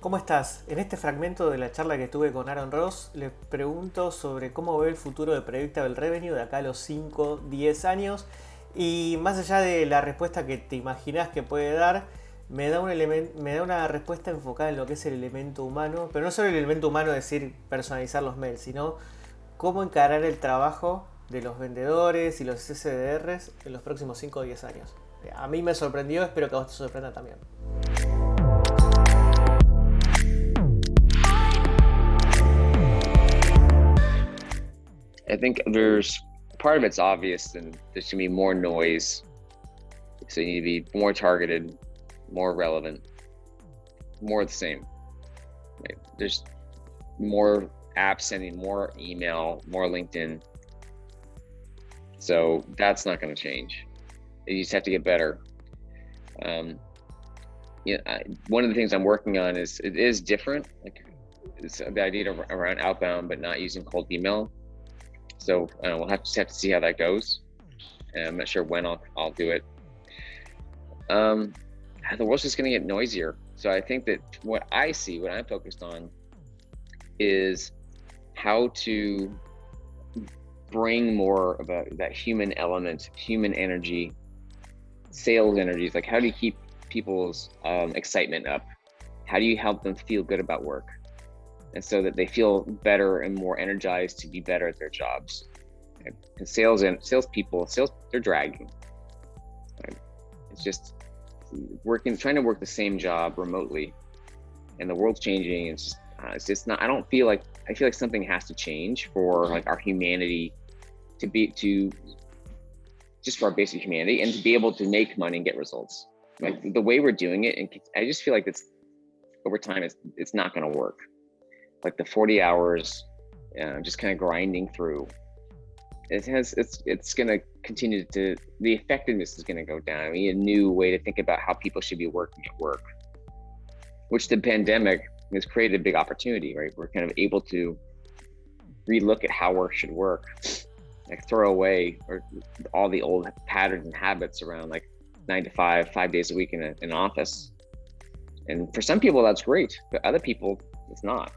¿Cómo estás? En este fragmento de la charla que tuve con Aaron Ross, le pregunto sobre cómo ve el futuro de Predictable Revenue de acá a los 5, 10 años. Y más allá de la respuesta que te imaginas que puede dar, me da, un me da una respuesta enfocada en lo que es el elemento humano. Pero no solo el elemento humano, decir personalizar los mails, sino cómo encarar el trabajo de los vendedores y los SDRs en los próximos 5 o 10 años. A mí me sorprendió, espero que a vos te sorprenda también. Think there's part of it's obvious and there's gonna be more noise. So you need to be more targeted, more relevant, more the same. Right? There's more apps sending more email, more LinkedIn. So that's not going to change. You just have to get better. Um, you know, I, one of the things I'm working on is it is different. Like it's the idea around outbound, but not using cold email. So uh, we'll have to have to see how that goes. And I'm not sure when I'll I'll do it. Um, the world's just going to get noisier. So I think that what I see, what I'm focused on, is how to bring more of a, that human element, human energy, sales energies. Like, how do you keep people's um, excitement up? How do you help them feel good about work? And so that they feel better and more energized to be better at their jobs. And sales and salespeople, sales they're dragging. It's just working, trying to work the same job remotely, and the world's changing. It's just, uh, it's just not. I don't feel like I feel like something has to change for like our humanity to be to just for our basic humanity and to be able to make money and get results. Like the way we're doing it, and I just feel like it's over time, it's it's not going to work like the 40 hours, uh, just kind of grinding through. It has it's it's going to continue to the effectiveness is going to go down. I mean, a new way to think about how people should be working at work, which the pandemic has created a big opportunity. Right, we're kind of able to relook at how work should work, like throw away or all the old patterns and habits around like nine to five, five days a week in an office. And for some people, that's great, but other people, it's not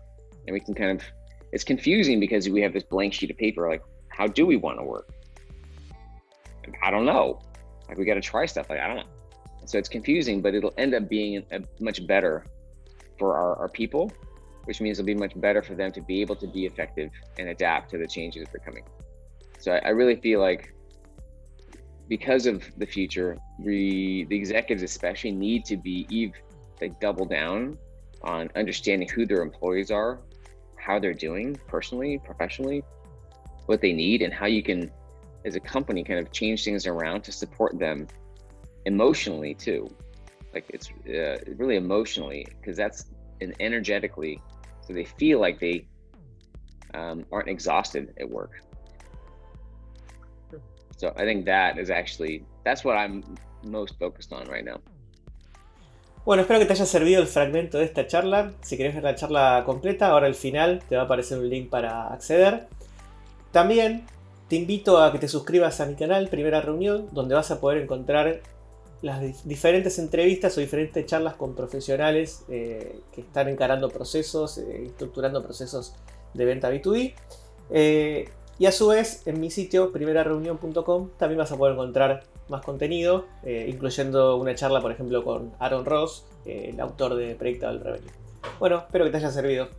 and we can kind of it's confusing because we have this blank sheet of paper like how do we want to work? I don't know. Like we got to try stuff like i don't know. So it's confusing but it'll end up being a, much better for our, our people which means it'll be much better for them to be able to be effective and adapt to the changes that are coming. So i, I really feel like because of the future we the executives especially need to be eve like double down on understanding who their employees are how they're doing personally, professionally, what they need, and how you can, as a company, kind of change things around to support them emotionally too. Like it's uh, really emotionally, because that's and energetically, so they feel like they um, aren't exhausted at work. So I think that is actually that's what I'm most focused on right now. Bueno, espero que te haya servido el fragmento de esta charla. Si querés ver la charla completa, ahora al final te va a aparecer un link para acceder. También te invito a que te suscribas a mi canal Primera Reunión, donde vas a poder encontrar las diferentes entrevistas o diferentes charlas con profesionales eh, que están encarando procesos, eh, estructurando procesos de venta B2B. Eh, y a su vez, en mi sitio primerareunión.com también vas a poder encontrar más contenido, eh, incluyendo una charla, por ejemplo, con Aaron Ross, eh, el autor de Predictable Revenue. Bueno, espero que te haya servido.